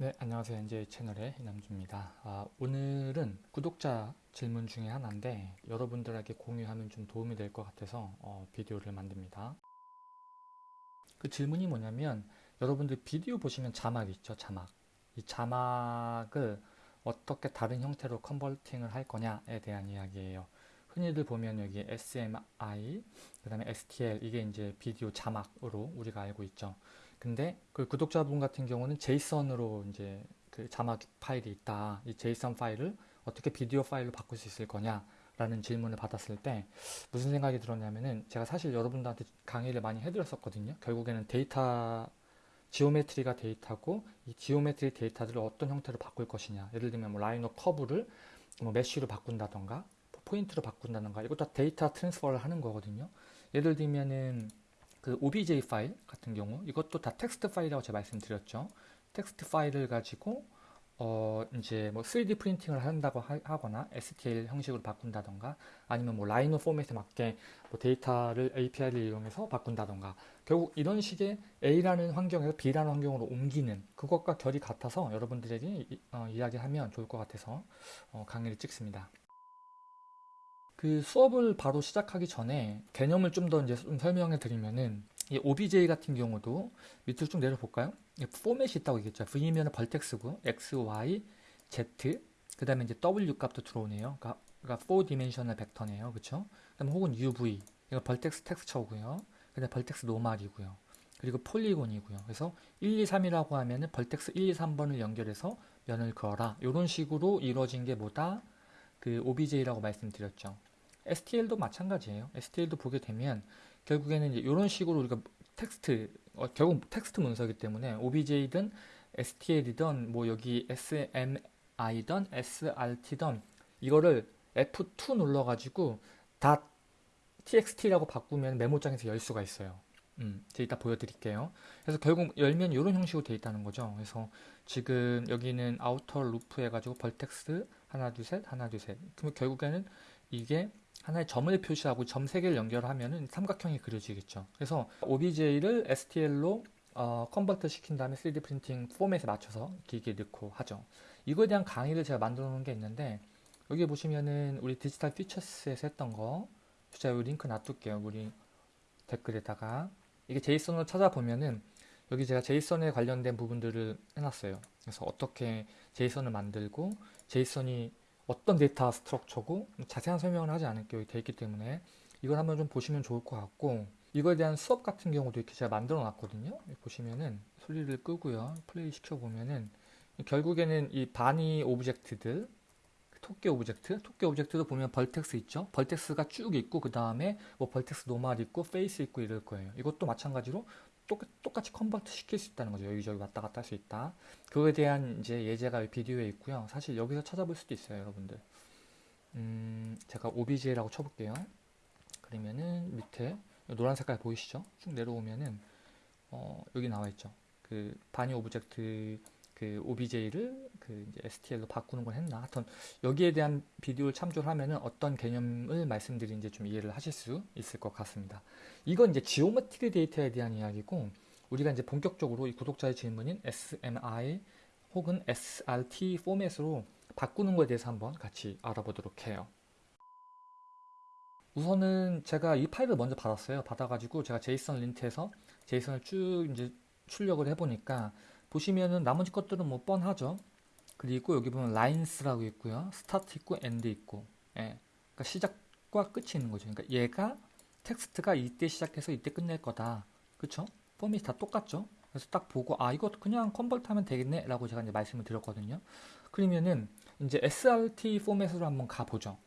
네, 안녕하세요. NJ 채널의 이남주입니다. 아, 오늘은 구독자 질문 중에 하나인데 여러분들에게 공유하면 좀 도움이 될 것 같아서 어, 비디오를 만듭니다. 그 질문이 뭐냐면 여러분들 비디오 보시면 자막 있죠, 자막. 이 자막을 어떻게 다른 형태로 컨버팅을 할 거냐에 대한 이야기예요. 흔히들 보면 여기 SMI, 그 다음에 STL 이게 이제 비디오 자막으로 우리가 알고 있죠. 근데 그 구독자분 같은 경우는 JSON으로 이제 그 자막 파일이 있다. 이 JSON 파일을 어떻게 비디오 파일로 바꿀 수 있을 거냐 라는 질문을 받았을 때 무슨 생각이 들었냐면은 제가 사실 여러분들한테 강의를 많이 해드렸었거든요. 결국에는 데이터 geometry가 데이터고 이 geometry 데이터들을 어떤 형태로 바꿀 것이냐. 예를 들면 뭐 Rhino curve를 뭐 mesh로 바꾼다던가 포인트로 바꾼다던가 이것도 다 데이터 transfer를 하는 거거든요. 예를 들면은 그 OBJ 파일 같은 경우 이것도 다 텍스트 파일이라고 제가 말씀드렸죠. 텍스트 파일을 가지고 어 이제 뭐 3D 프린팅을 한다고 하, 거나 STL 형식으로 바꾼다던가 아니면 뭐 Rhino 포맷에 맞게 뭐 데이터를 API를 이용해서 바꾼다던가 결국 이런 식의 A라는 환경에서 B라는 환경으로 옮기는 그것과 결이 같아서 여러분들에게 이, 어, 이야기하면 좋을 것 같아서 어, 강의를 찍습니다. 그 수업을 바로 시작하기 전에 개념을 좀 더 이제 좀 설명해 드리면은 이 OBJ 같은 경우도 밑으로 쭉 내려볼까요? 포맷이 있다고 얘기했죠. V면 vertex고 X, Y, Z 그 다음에 이제 W 값도 들어오네요. 그러니까, 그러니까 4 dimensional 벡터네요. 그쵸? 그 다음에 혹은 UV 이거 벌텍스 텍스처고요. 그 다음에 vertex normal이고요. 그리고 polygon이고요. 그래서 1, 2, 3이라고 하면은 vertex 1, 2, 3번을 연결해서 면을 그어라. 이런 식으로 이루어진 게 뭐다? 그 OBJ라고 말씀드렸죠. STL도 마찬가지예요. STL도 보게 되면 결국에는 이제 이런 식으로 우리가 텍스트 어, 결국 텍스트 문서이기 때문에 OBJ든 STL이든 뭐 여기 SMI든 SRT든 이거를 F2 눌러가지고 다 TXT라고 바꾸면 메모장에서 열 수가 있어요. 음, 제가 이따 보여드릴게요. 그래서 결국 열면 이런 형식으로 되어 있다는 거죠. 그래서 지금 여기는 outer loop 해가지고 vertex 하나 둘 셋 하나 둘 셋. 그러면 결국에는 이게 하나의 점을 표시하고 점 3개를 연결하면 삼각형이 그려지겠죠. 그래서 OBJ를 STL로 어, convert 시킨 다음에 3D 프린팅 포맷에 맞춰서 기기에 넣고 하죠. 이거에 대한 강의를 제가 만들어 놓은 게 있는데 여기 보시면은 우리 Digital Futures에서 했던 거 제가 이 링크 놔둘게요. 우리 댓글에다가 이게 JSON으로 찾아보면은 여기 제가 JSON에 관련된 부분들을 해놨어요. 그래서 어떻게 JSON을 만들고 JSON이 어떤 데이터 structure고 자세한 설명을 하지 않을게요. 되어 있기 때문에 이걸 한번 좀 보시면 좋을 것 같고 이거에 대한 수업 같은 경우도 이렇게 제가 만들어 놨거든요. 보시면은 소리를 끄고요. 플레이 시켜 보면은 결국에는 이 bunny object들 토끼 object, 토끼 object도 보면 vertex 있죠. vertex가 쭉 있고 그 다음에 뭐 vertex normal 있고 face 있고 이럴 거예요. 이것도 마찬가지로 똑같이 convert 시킬 수 있다는 거죠. 여기저기 왔다 갔다 할 수 있다. 그거에 대한 이제 예제가 비디오에 있고요. 사실 여기서 찾아볼 수도 있어요, 여러분들. 음, 제가 OBJ라고 쳐볼게요. 그러면은 밑에 노란 색깔 보이시죠? 쭉 내려오면은 어, 여기 나와 있죠. 그 bunny object 그 OBJ를 그 이제 STL로 바꾸는 걸 했나? 하여튼 여기에 대한 비디오를 참조를 하면은 어떤 개념을 말씀드리는지 좀 이해를 하실 수 있을 것 같습니다. 이건 이제 geometry 데이터에 대한 이야기고 우리가 이제 본격적으로 이 구독자의 질문인 SMI 혹은 SRT 포맷으로 바꾸는 것에 대해서 한번 같이 알아보도록 해요. 우선은 제가 이 파일을 먼저 받았어요. 받아가지고 제가 JSON Lint에서 JSON을 쭉 이제 출력을 해보니까 보시면은 나머지 것들은 뭐 뻔하죠. 그리고 여기 보면 lines라고 있고요. start 있고 end 있고. 예. 그러니까 시작과 끝이 있는 거죠. 그러니까 얘가 텍스트가 이때 시작해서 이때 끝낼 거다. 그쵸? 포맷이 다 똑같죠? 그래서 딱 보고 아 이거 그냥 convert 하면 되겠네 라고 제가 이제 말씀을 드렸거든요. 그러면은 이제 SRT 포맷으로 한번 가보죠.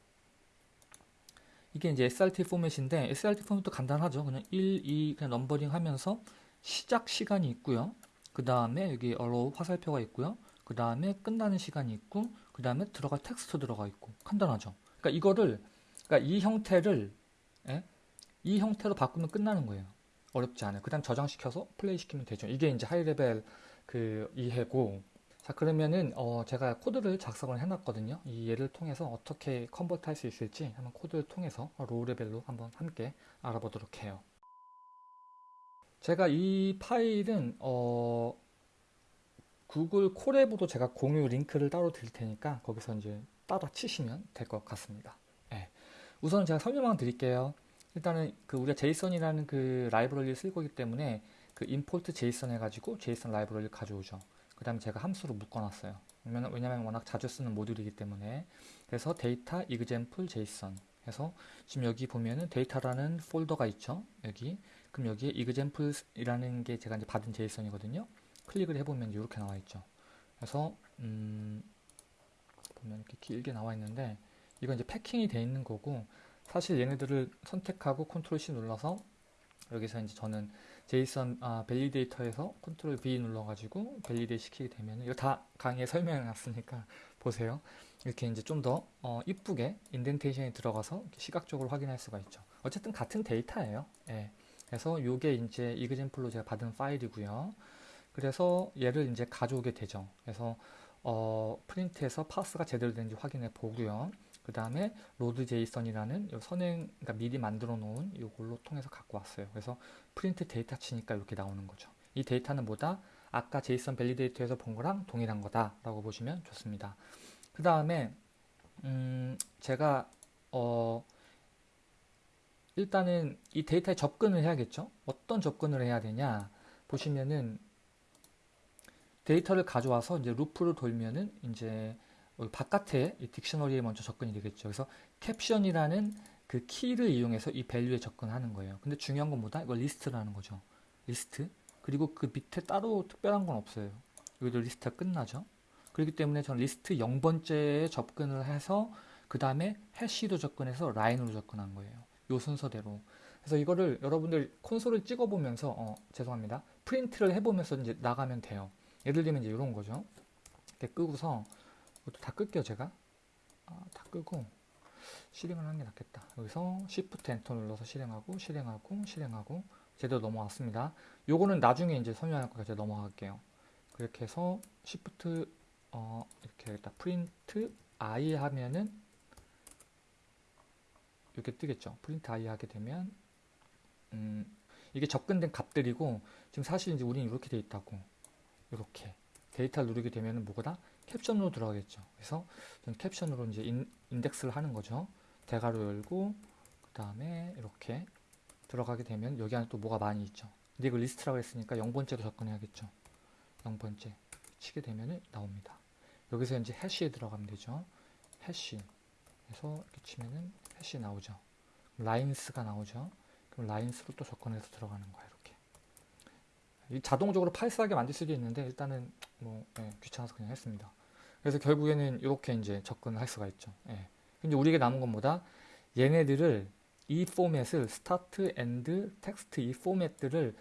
이게 이제 SRT 포맷인데 SRT 포맷도 간단하죠. 그냥 1, 2 그냥 넘버링 하면서 시작 시간이 있고요. 그 다음에 여기 arrow 화살표가 있고요. 그 다음에 끝나는 시간이 있고 그 다음에 들어갈 텍스트 들어가 있고 간단하죠. 그러니까 이거를 그러니까 이 형태를 예? 이 형태로 바꾸면 끝나는 거예요. 어렵지 않아요. 그 다음 저장시켜서 플레이 시키면 되죠. 이게 이제 high level 그 이해고 자 그러면은 어 제가 코드를 작성을 해놨거든요. 이 예를 통해서 어떻게 convert 할 수 있을지 한번 코드를 통해서 low level로 한번 함께 알아보도록 해요. 제가 이 파일은 어 구글 콜앱으로 제가 공유 링크를 따로 드릴 테니까 거기서 이제 따라 치시면 될 것 같습니다. 예. 우선 제가 설명만 드릴게요. 일단은 그 우리가 제이슨이라는 그 라이브러리를 쓸 거기 때문에 그 임포트 제이슨 해가지고 제이슨 라이브러리를 가져오죠. 그 다음에 제가 함수로 묶어놨어요. 왜냐면, 워낙 자주 쓰는 모듈이기 때문에 그래서 데이터 example json 해서 지금 여기 보면은 데이터라는 폴더가 있죠. 여기 그럼 여기에 examples이라는 게 제가 이제 받은 JSON이거든요. 클릭을 해보면 이렇게 나와 있죠. 그래서 음, 보면 이렇게 길게 나와 있는데 이건 이제 패킹이 돼 있는 거고 사실 얘네들을 선택하고 control C 눌러서 여기서 이제 저는 제이슨 아, 밸리데이터에서 컨트롤 V 눌러가지고 validate 시키게 되면 이거 다 강의에 설명해 놨으니까 보세요. 이렇게 이제 좀더 어, 이쁘게 indentation이 들어가서 시각적으로 확인할 수가 있죠. 어쨌든 같은 데이터예요. 예. 그래서 이게 이제 example로 제가 받은 파일이고요. 그래서 얘를 이제 가져오게 되죠. 그래서 어, 프린트해서 parse가 제대로 되는지 확인해 보고요. 그 다음에 load JSON이라는 선행 그러니까 미리 만들어 놓은 이걸로 통해서 갖고 왔어요. 그래서 print data 치니까 이렇게 나오는 거죠. 이 데이터는 뭐다? 아까 JSON validator에서 본 거랑 동일한 거다라고 보시면 좋습니다. 그 다음에 음, 제가 어, 일단은 이 데이터에 접근을 해야겠죠. 어떤 접근을 해야 되냐 보시면은 데이터를 가져와서 이제 루프를 돌면은 이제 바깥에 이 dictionary에 먼저 접근이 되겠죠. 그래서 캡션이라는 그 키를 이용해서 이 value에 접근하는 거예요. 근데 중요한 건 뭐다? 이거 리스트라는 거죠. 리스트. 그리고 그 밑에 따로 특별한 건 없어요. 여기도 리스트가 끝나죠. 그렇기 때문에 저는 리스트 0번째에 접근을 해서 그 다음에 해시로 접근해서 line으로 접근한 거예요. 요 순서대로. 그래서 이거를 여러분들 콘솔을 찍어보면서 어, 죄송합니다. 프린트를 해보면서 이제 나가면 돼요. 예를 들면 이제 이런 거죠. 이렇게 끄고서 이것도 다 끌게요 제가. 아, 다 끄고 실행을 하는 게 낫겠다. 여기서 Shift Enter 눌러서 실행하고 실행하고 실행하고 제대로 넘어왔습니다. 요거는 나중에 이제 설명할 거니까 제가 넘어갈게요. 그렇게 해서 Shift 어, 이렇게 하겠다. print i 하면은 이렇게 뜨겠죠. print i 하게 되면 음, 이게 접근된 값들이고 지금 사실 이제 우리는 이렇게 돼 있다고 이렇게 데이터를 누르게 되면 뭐가 캡션으로 들어가겠죠. 그래서 저는 캡션으로 이제 인, 인덱스를 하는 거죠. 대괄호 열고 그 다음에 이렇게 들어가게 되면 여기 안에 또 뭐가 많이 있죠. 근데 이거 리스트라고 했으니까 0번째로 접근해야겠죠. 0번째 치게 되면 나옵니다. 여기서 이제 해시에 들어가면 되죠. 해시 그래서 이렇게 치면은 해시 나오죠. lines가 나오죠. 그럼 lines로 또 접근해서 들어가는 거예요. 자동적으로 parse하게 만들 수도 있는데 일단은 뭐 예, 귀찮아서 그냥 했습니다. 그래서 결국에는 이렇게 이제 접근을 할 수가 있죠. 예. 근데 우리에게 남은 건 뭐다? 얘네들을 이 포맷을 start, end, text 이 포맷들을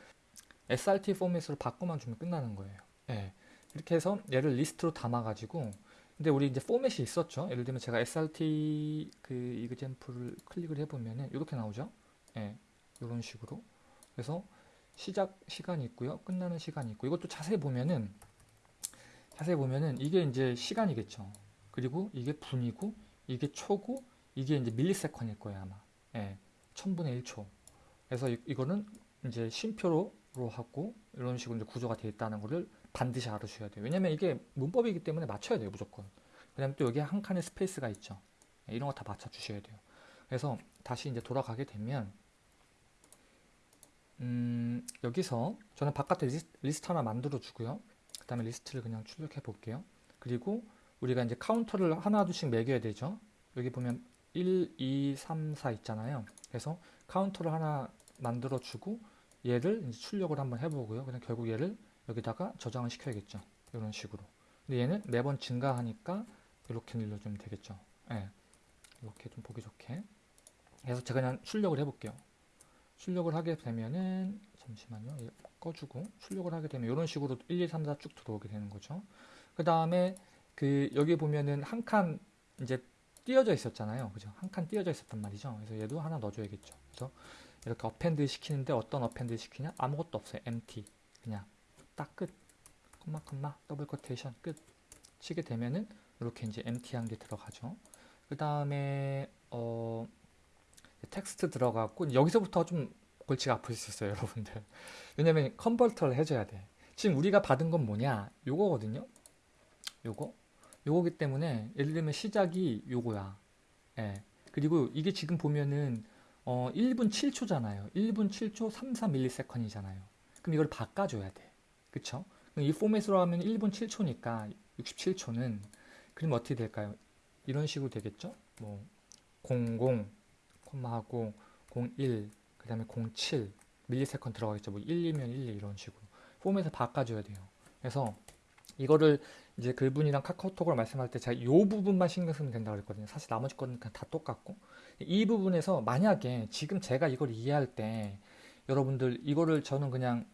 SRT 포맷으로 바꿔만 주면 끝나는 거예요. 예. 이렇게 해서 얘를 리스트로 담아가지고 근데 우리 이제 포맷이 있었죠. 예를 들면 제가 SRT 그 example을 클릭을 해보면은 이렇게 나오죠. 예, 이런 식으로. 그래서 시작 시간이 있고요, 끝나는 시간이 있고 이것도 자세히 보면은 자세히 보면은 이게 이제 시간이겠죠. 그리고 이게 분이고 이게 초고 이게 이제 millisecond일 거예요 아마. 예, 천분의 1초. 그래서 이, 이거는 이제 쉼표로 하고 이런 식으로 이제 구조가 되어 있다는 것을 반드시 알아주셔야 돼요. 왜냐면 이게 문법이기 때문에 맞춰야 돼요, 무조건. 그다음에 또 여기 한 칸의 스페이스가 있죠. 네, 이런 거 다 맞춰 주셔야 돼요. 그래서 다시 이제 돌아가게 되면 음, 여기서 저는 바깥에 리스트, 하나 만들어 주고요. 그 다음에 리스트를 그냥 출력해 볼게요. 그리고 우리가 이제 카운터를 하나 둘씩 매겨야 되죠. 여기 보면 1, 2, 3, 4 있잖아요. 그래서 카운터를 하나 만들어 주고 얘를 출력을 한번 해보고요. 그냥 결국 얘를 여기다가 저장을 시켜야겠죠. 이런 식으로. 근데 얘는 매번 증가하니까 이렇게 늘려주면 되겠죠. 예. 이렇게 좀 보기 좋게. 그래서 제가 그냥 출력을 해볼게요. 출력을 하게 되면은 잠시만요. 꺼주고 출력을 하게 되면 이런 식으로 1, 2, 3, 4 쭉 들어오게 되는 거죠. 그 다음에 그 여기 보면은 한 칸 이제 띄어져 있었잖아요. 그죠? 한 칸 띄어져 있었단 말이죠. 그래서 얘도 하나 넣어줘야겠죠. 그래서 이렇게 append 시키는데 어떤 append 시키냐? 아무것도 없어요. empty. 그냥 딱 끝. 콤마 콤마 double quotation 끝. 치게 되면은 이렇게 이제 empty한 게 들어가죠. 그 다음에 어 텍스트 들어갔고 여기서부터 좀 골치가 있어요, 여러분들. 왜냐면 컨버터를 해줘야 돼. 지금 우리가 받은 건 뭐냐? 요거거든요. 요거. 요거기 때문에 예를 들면 시작이 요거야. 예. 그리고 이게 지금 보면은 어 1분 7초잖아요. 1분 7초 34ms이잖아요. 그럼 이걸 바꿔줘야 돼. 그쵸? 이 포맷으로 하면 1분 7초니까 67초는 그럼 어떻게 될까요? 이런 식으로 되겠죠? 뭐 00, 콤마하고 01, 그 다음에 07 밀리세컨 들어가겠죠. 뭐 1, 2면 1, 2 이런 식으로 포맷을 바꿔줘야 돼요. 그래서 이거를 이제 그분이랑 카카오톡으로 말씀할 때 제가 이 부분만 신경 쓰면 된다고 그랬거든요. 사실 나머지 거는 그냥 다 똑같고 이 부분에서 만약에 지금 제가 이걸 이해할 때 여러분들 이거를 저는 그냥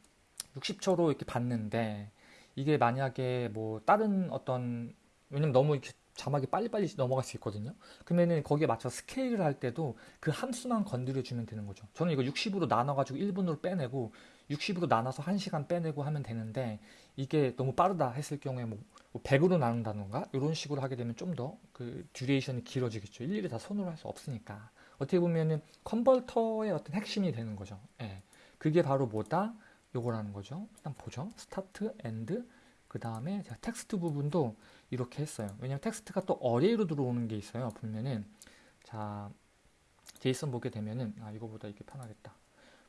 60초로 이렇게 봤는데 이게 만약에 뭐 다른 어떤 왜냐면 너무 이렇게 자막이 빨리빨리 넘어갈 수 있거든요. 그러면은 거기에 맞춰 스케일을 할 때도 그 함수만 건드려 주면 되는 거죠. 저는 이거 60으로 나눠 가지고 1분으로 빼내고 60으로 나눠서 1시간 빼내고 하면 되는데 이게 너무 빠르다 했을 경우에 뭐 100으로 뭐 나눈다던가 이런 식으로 하게 되면 좀 더 그 duration이 길어지겠죠. 일일이 다 손으로 할 수 없으니까. 어떻게 보면은 컨버터의 어떤 핵심이 되는 거죠. 예. 그게 바로 뭐다? 요거라는 거죠. 일단 보죠. start, end, 그 다음에 제가 텍스트 부분도 이렇게 했어요. 왜냐면 텍스트가 또 array로 들어오는 게 있어요. 보면은 자 JSON 보게 되면은 아 이거보다 이게 편하겠다.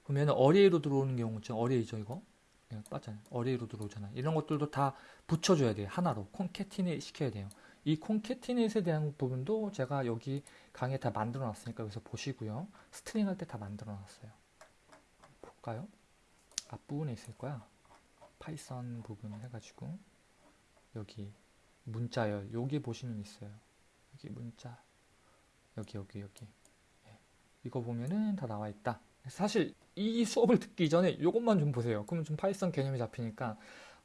보면은 array로 들어오는 경우 있죠. array죠 이거. 네, 맞잖아요. array로 들어오잖아요. 이런 것들도 다 붙여줘야 돼요. 하나로 concatenate 시켜야 돼요. 이 concatenate에 대한 부분도 제가 여기 강의에 다 만들어 놨으니까 여기서 보시고요. string 할 때 다 만들어 놨어요. 볼까요? 앞부분에 있을 거야. 파이썬 부분 해가지고 여기 문자열 여기 보시면 있어요. 여기 문자 여기 여기 여기 예. 이거 보면은 다 나와 있다. 사실 이 수업을 듣기 전에 이것만 좀 보세요. 그러면 좀 파이썬 개념이 잡히니까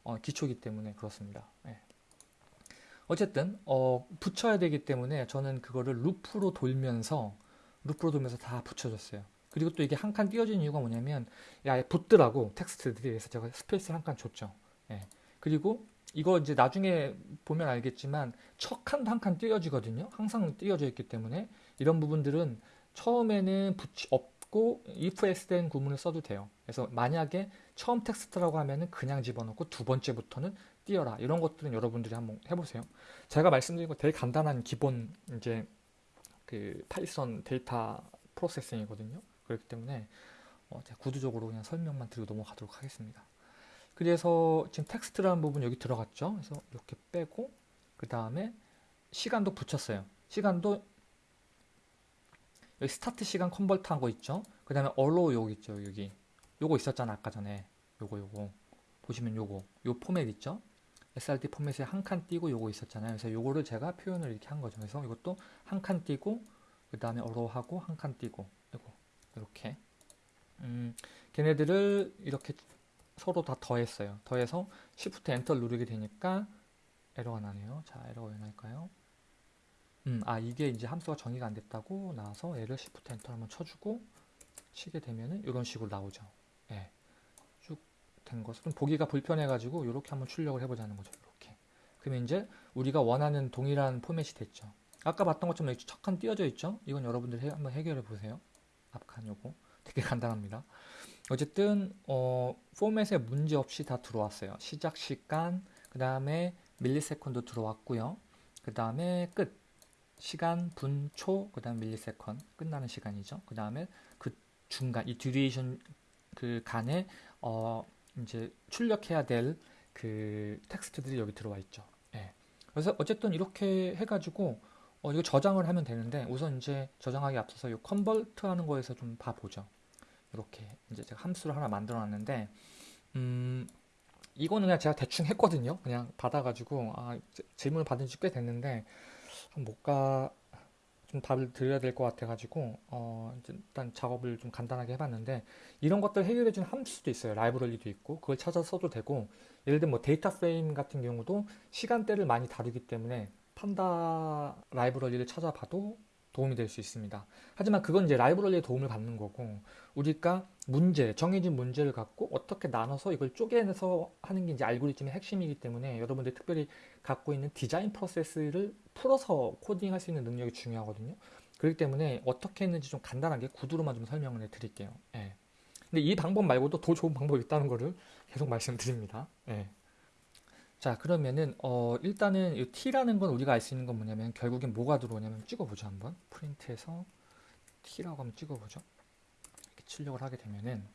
어, 기초기 때문에 그렇습니다. 예. 어쨌든 어, 붙여야 되기 때문에 저는 그거를 루프로 돌면서 루프로 돌면서 다 붙여줬어요. 그리고 또 이게 한 칸 띄어진 이유가 뭐냐면 야 붙더라고 텍스트들이 그래서 제가 스페이스를 한칸 줬죠. 예. 그리고 이거 이제 나중에 보면 알겠지만 첫 칸도 한칸 띄어지거든요. 항상 띄어져 있기 때문에 이런 부분들은 처음에는 붙이 없고 if else 된 구문을 써도 돼요. 그래서 만약에 처음 텍스트라고 하면은 그냥 집어넣고 두 번째부터는 띄어라. 이런 것들은 여러분들이 한번 해보세요. 제가 말씀드린 거 되게 간단한 기본 이제 그 파이썬 데이터 processing이거든요. 그렇기 때문에 어, 제가 구두적으로 그냥 설명만 드리고 넘어가도록 하겠습니다. 그래서 지금 텍스트라는 부분 여기 들어갔죠. 그래서 이렇게 빼고 그 다음에 시간도 붙였어요. 시간도 여기 start 시간 convert 한 거 있죠. 그 다음에 arrow 여기 있죠. 여기 요거 있었잖아 아까 전에 요거 요거 보시면 요거 요 포맷 있죠. SRT 포맷에 한 칸 띄고 요거 있었잖아요. 그래서 요거를 제가 표현을 이렇게 한 거죠. 그래서 이것도 한 칸 띄고 그 다음에 allow 하고 한 칸 띄고 요거 이렇게 음, 걔네들을 이렇게 서로 다 더했어요. 더해서 Shift Enter 누르게 되니까 에러가 나네요. 자, 에러가 왜 날까요? 음, 아, 이게 이제 함수가 정의가 안 됐다고 나와서 얘를 Shift Enter 한번 쳐주고 치게 되면은 이런 식으로 나오죠. 예. 쭉 된 것은 보기가 불편해가지고 이렇게 한번 출력을 해보자는 거죠. 이렇게. 그러면 이제 우리가 원하는 동일한 포맷이 됐죠. 아까 봤던 것처럼 이렇게 첫 칸 띄어져 있죠? 이건 여러분들 해, 한번 해결해 보세요. 앞칸 요거. 되게 간단합니다. 어쨌든 어, 포맷에 문제 없이 다 들어왔어요. 시작 시간, 그 다음에 millisecond 들어왔고요. 그 다음에 끝 시간, 분, 초, 그 다음 millisecond 끝나는 시간이죠. 그 다음에 그 중간 이 duration 그 간에 어, 이제 출력해야 될 그 텍스트들이 여기 들어와 있죠. 예. 그래서 어쨌든 이렇게 해가지고 어, 이거 저장을 하면 되는데 우선 이제 저장하기 앞서서 이 convert 하는 거에서 좀 봐보죠. 이렇게 이제 제가 함수를 하나 만들어 놨는데 음 이거는 그냥 제가 대충 했거든요. 그냥 받아가지고 아, 질문을 받은 지 꽤 됐는데 뭔가 좀 답을 드려야 될 것 같아가지고 어, 일단 작업을 좀 간단하게 해봤는데 이런 것들 해결해주는 함수도 있어요. 라이브러리도 있고 그걸 찾아서 써도 되고 예를 들면 뭐 데이터 프레임 같은 경우도 시간대를 많이 다루기 때문에 판다 라이브러리를 찾아봐도 도움이 될 수 있습니다. 하지만 그건 이제 라이브러리의 도움을 받는 거고 우리가 문제, 정해진 문제를 갖고 어떻게 나눠서 이걸 쪼개내서 하는 게 이제 알고리즘의 핵심이기 때문에 여러분들이 특별히 갖고 있는 디자인 프로세스를 풀어서 코딩할 수 있는 능력이 중요하거든요. 그렇기 때문에 어떻게 했는지 좀 간단하게 구두로만 좀 설명을 해 드릴게요. 예. 근데 이 방법 말고도 더 좋은 방법이 있다는 거를 계속 말씀드립니다. 예. 자 그러면은 어 일단은 이 t라는 건 우리가 알 수 있는 건 뭐냐면 결국엔 뭐가 들어오냐면 찍어보죠 한번 프린트해서 t라고 한번 찍어보죠. 이렇게 출력을 하게 되면은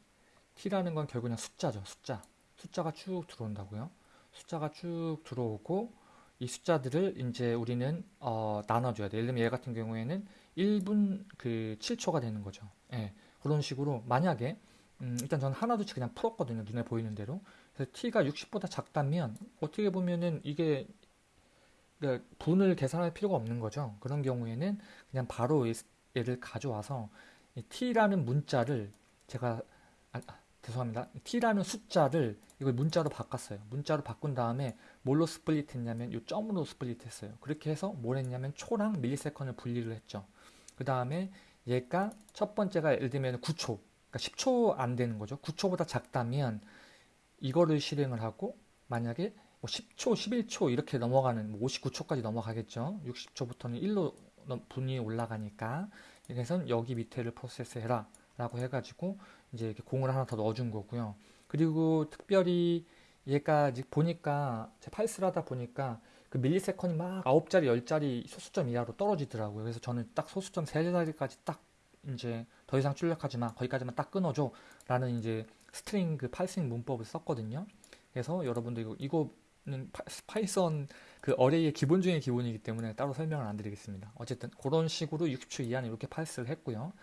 t라는 건 결국 그냥 숫자죠 숫자 숫자가 쭉 들어온다고요. 숫자가 쭉 들어오고 이 숫자들을 이제 우리는 어, 나눠줘야 돼. 예를 들면 얘 같은 경우에는 1분 그 7초가 되는 거죠. 예, 그런 식으로 만약에 음, 일단 저는 하나둘씩 그냥 풀었거든요. 눈에 보이는 대로. T가 60보다 작다면 어떻게 보면은 이게 그러니까 분을 계산할 필요가 없는 거죠. 그런 경우에는 그냥 바로 얘를 가져와서 t라는 문자를 제가 아, 죄송합니다. t라는 숫자를 이걸 문자로 바꿨어요. 문자로 바꾼 다음에 뭘로 split 했냐면 이 점으로 split 했어요. 그렇게 해서 뭘 했냐면 초랑 millisecond을 분리를 했죠. 그 다음에 얘가 첫 번째가 예를 들면 9초, 그러니까 10초 안 되는 거죠. 9초보다 작다면 이거를 실행을 하고 만약에 뭐 10초, 11초 이렇게 넘어가는 뭐 59초까지 넘어가겠죠. 60초부터는 1로 분이 올라가니까 그래서 여기 밑에를 프로세스 해라 라고 해가지고 이제 이렇게 공을 하나 더 넣어준 거고요. 그리고 특별히 얘가 보니까 제 parse를 하다 보니까 그 millisecond이 막 9자리, 10자리 소수점 이하로 떨어지더라고요. 그래서 저는 딱 소수점 3자리까지 딱 이제 더 이상 출력하지 마. 거기까지만 딱 끊어줘. 라는 이제 string 그 parsing 문법을 썼거든요. 그래서 여러분들 이거, 이거는 파이썬 그 array의 기본 중의 기본이기 때문에 따로 설명을 안 드리겠습니다. 어쨌든 그런 식으로 60초 이하는 이렇게 parse를 했고요.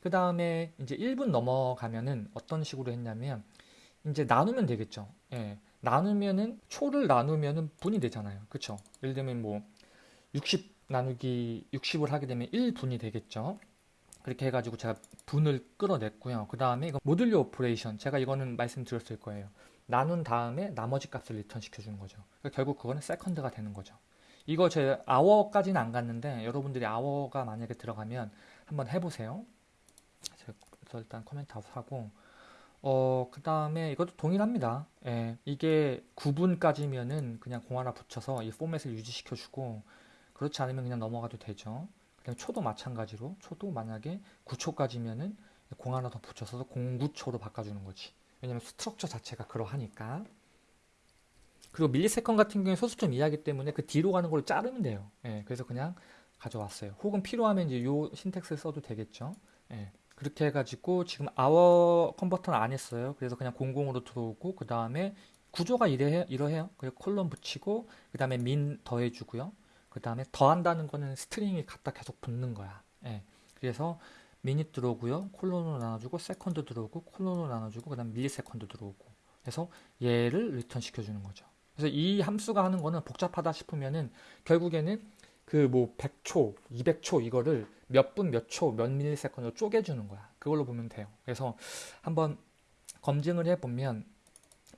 그 다음에 이제 1분 넘어가면은 어떤 식으로 했냐면 이제 나누면 되겠죠. 예. 나누면은 초를 나누면은 분이 되잖아요. 그쵸? 예를 들면 뭐 60 나누기 60을 하게 되면 1분이 되겠죠. 그렇게 해가지고 제가 분을 끌어냈고요. 그 다음에 이거 modulo operation 제가 이거는 말씀드렸을 거예요. 나눈 다음에 나머지 값을 return 시켜주는 거죠. 그러니까 결국 그거는 second가 되는 거죠. 이거 제 hour까지는 안 갔는데 여러분들이 아워가 만약에 들어가면 한번 해보세요. 그래서 일단 코멘트 하고 어, 그 다음에 이것도 동일합니다. 예, 이게 9분까지면은 그냥 공 하나 붙여서 이 포맷을 유지시켜주고 그렇지 않으면 그냥 넘어가도 되죠. 그 다음에 초도 마찬가지로 초도 만약에 9초까지면은 공 하나 더 붙여서 09초로 바꿔주는 거지. 왜냐면 structure 자체가 그러하니까. 그리고 millisecond 같은 경우에 소수점 이하기 때문에 그 뒤로 가는 걸 자르면 돼요. 예, 그래서 그냥 가져왔어요. 혹은 필요하면 이제 요 syntax를 써도 되겠죠. 예. 그렇게 해가지고 지금 아워 컨버터는 안 했어요. 그래서 그냥 공공으로 들어오고 그 다음에 구조가 이래 이러해요. 그리고 콜론 붙이고 그 다음에 min 더해주고요. 그 다음에 더한다는 거는 string이 갖다 계속 붙는 거야. 예. 그래서 minute 들어오고요. 콜론으로 나눠주고 second 들어오고 콜론으로 나눠주고 그 다음 millisecond 들어오고 그래서 얘를 return 시켜주는 거죠. 그래서 이 함수가 하는 거는 복잡하다 싶으면은 결국에는 그 뭐 100초, 200초 이거를 몇 분, 몇 초, 몇 millisecond로 쪼개주는 거야. 그걸로 보면 돼요. 그래서 한번 검증을 해보면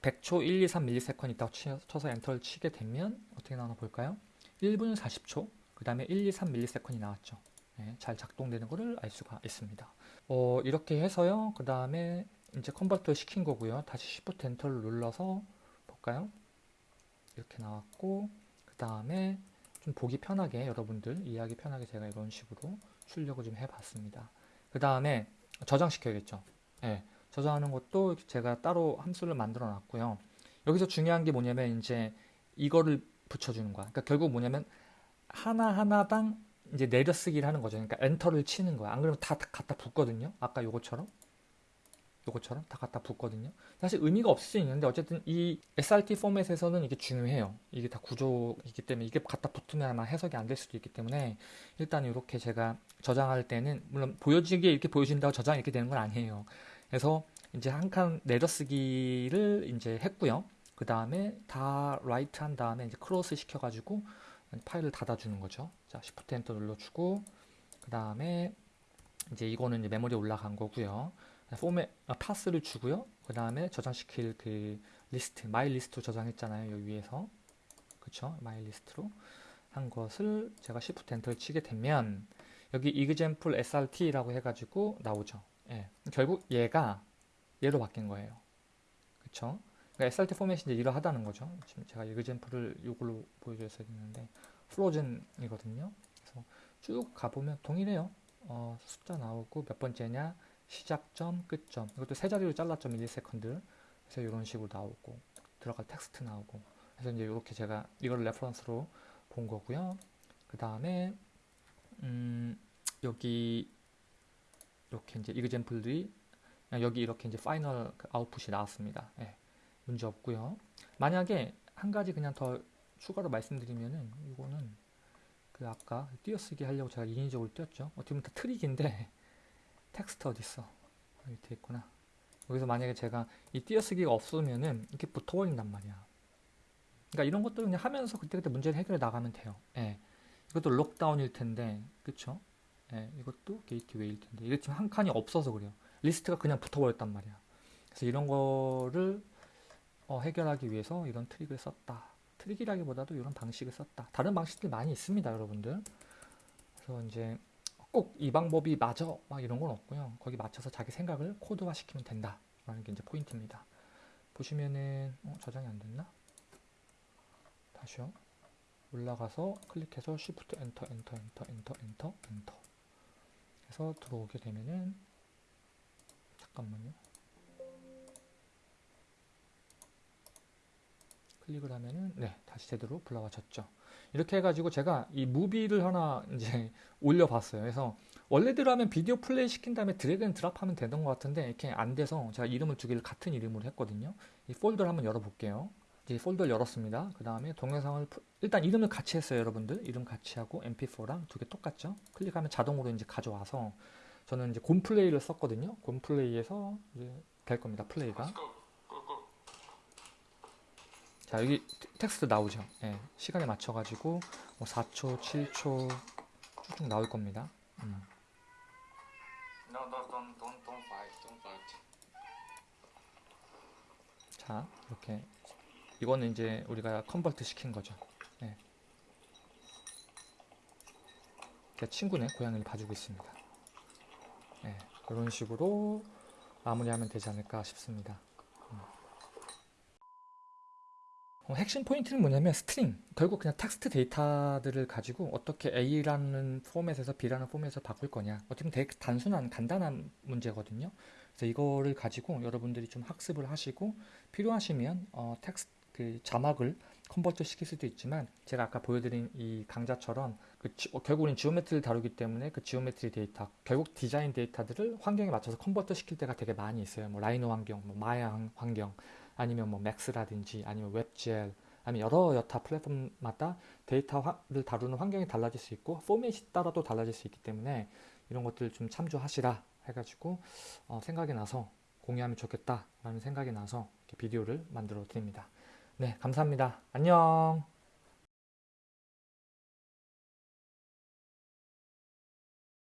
100초 1, 2, 3 millisecond 있다고 쳐서 Enter를 치게 되면 어떻게 나오나 볼까요? 1분 40초, 그 다음에 1, 2, 3 밀리세컨이 나왔죠. 네, 잘 작동되는 것을 알 수가 있습니다. 어, 이렇게 해서요. 그 다음에 이제 컨버터 시킨 거고요. 다시 Shift 엔터를 눌러서 볼까요? 이렇게 나왔고 그 다음에 좀 보기 편하게 여러분들 이해하기 편하게 제가 이런 식으로 출력을 좀 해봤습니다. 그 다음에 저장시켜야겠죠. 네, 저장하는 것도 제가 따로 함수를 만들어 놨고요. 여기서 중요한 게 뭐냐면 이제 이거를 붙여주는 거야. 그러니까 결국 뭐냐면 하나하나당 이제 내려쓰기를 하는 거죠. 그러니까 엔터를 치는 거야. 안 그러면 다 갖다 붙거든요. 아까 요거처럼. 요거처럼 다 갖다 붙거든요. 사실 의미가 없을 수 있는데 어쨌든 이 SRT 포맷에서는 이게 중요해요. 이게 다 구조이기 때문에 이게 갖다 붙으면 아마 해석이 안 될 수도 있기 때문에 일단 이렇게 제가 저장할 때는 물론 보여지게 이렇게 보여진다고 저장이 이렇게 되는 건 아니에요. 그래서 이제 한 칸 내려쓰기를 이제 했고요. 그 다음에 다 write 한 다음에 이제 close 시켜가지고 파일을 닫아주는 거죠. 자, Shift Enter 눌러주고 그 다음에 이제 이거는 이제 메모리에 올라간 거고요. 포맷 아, path를 주고요. 그 다음에 저장시킬 그 리스트 my list로 저장했잖아요. 여기 위에서 그쵸? my list로 한 것을 제가 Shift Enter를 치게 되면 여기 example srt라고 해가지고 나오죠. 예. 결국 얘가 얘로 바뀐 거예요. 그쵸? 그러니까 SRT 포맷이 이제 이러하다는 거죠. 지금 제가 example를 이걸로 보여줬어야 되는데 Frozen이거든요. 그래서 쭉 가보면 동일해요. 어, 숫자 나오고 몇 번째냐 시작점, 끝점. 이것도 세 자리로 잘랐죠. millisecond. 그래서 이런 식으로 나오고 들어갈 텍스트 나오고 그래서 이제 이렇게 제가 이걸 reference로 본 거고요. 그 다음에 음, 여기 이렇게 이제 example들이 여기 이렇게 이제 final 그 아웃풋이 나왔습니다. 예, 문제 없고요. 만약에 한 가지 그냥 더 추가로 말씀드리면은 이거는 그 아까 띄어쓰기 하려고 제가 인위적으로 띄었죠. 어떻게 보면 다 트릭인데 텍스트 어디 있어? 밑에 있구나. 여기서 만약에 제가 이 띄어쓰기가 없으면은 이렇게 붙어버린단 말이야. 그러니까 이런 것도 그냥 하면서 그때그때 문제를 해결해 나가면 돼요. 예. 이것도 lockdown일 텐데, 그쵸? 예, 이것도 gateway일 텐데. 이게 지금 한 칸이 없어서 그래요. 리스트가 그냥 붙어버렸단 말이야. 그래서 이런 거를 어, 해결하기 위해서 이런 트릭을 썼다. 트릭이라기보다도 이런 방식을 썼다. 다른 방식들이 많이 있습니다, 여러분들. 그래서 이제 꼭 이 방법이 맞아 막 이런 건 없고요. 거기 맞춰서 자기 생각을 코드화 시키면 된다. 라는 게 이제 포인트입니다. 보시면은 어, 저장이 안 됐나? 다시요. 올라가서 클릭해서 Shift Enter Enter Enter Enter Enter 해서 들어오게 되면은 잠깐만요. 클릭을 하면은 네 다시 제대로 불러와졌죠. 이렇게 해가지고 제가 이 movie를 하나 이제 올려봤어요. 그래서 원래대로 하면 비디오 플레이 시킨 다음에 drag and drop 하면 되던 것 같은데 이렇게 안 돼서 제가 이름을 두 개를 같은 이름으로 했거든요. 이 폴더를 한번 열어볼게요. 이제 폴더를 열었습니다. 그 다음에 동영상을 일단 이름을 같이 했어요, 여러분들. 이름 같이 하고 mp4랑 두 개 똑같죠? 클릭하면 자동으로 이제 가져와서 저는 이제 곰플레이를 썼거든요. 곰플레이에서 이제 될 겁니다. 플레이가. 자 여기 텍스트 나오죠. 예, 시간에 맞춰 가지고 뭐 4초, 7초 쭉쭉 나올 겁니다. 음. No, don't, don't, don't, don't fight, don't fight. 자 이렇게 이거는 이제 우리가 컨버트 시킨 거죠. 예. 제 친구네 고양이를 봐주고 있습니다. 예, 이런 식으로 마무리하면 되지 않을까 싶습니다. 음. 어, 핵심 포인트는 뭐냐면 string. 결국 그냥 텍스트 데이터들을 가지고 어떻게 A라는 포맷에서 B라는 포맷을 바꿀 거냐. 어떻게 보면 되게 단순한 간단한 문제거든요. 그래서 이거를 가지고 여러분들이 좀 학습을 하시고 필요하시면 어, 텍스트 그 자막을 convert 시킬 수도 있지만 제가 아까 보여드린 이 강좌처럼 그 지, 어, 결국은 geometry를 다루기 때문에 그 geometry 데이터 결국 디자인 데이터들을 환경에 맞춰서 convert 시킬 때가 되게 많이 있어요. 뭐 Rhino 환경, 뭐 마야 환경 아니면 뭐 맥스라든지 아니면 웹젤 아니면 여러 여타 플랫폼마다 데이터를 다루는 환경이 달라질 수 있고 포맷이 따라도 달라질 수 있기 때문에 이런 것들 좀 참조하시라 해가지고 어, 생각이 나서 공유하면 좋겠다 라는 생각이 나서 비디오를 만들어 드립니다. 네 감사합니다. 안녕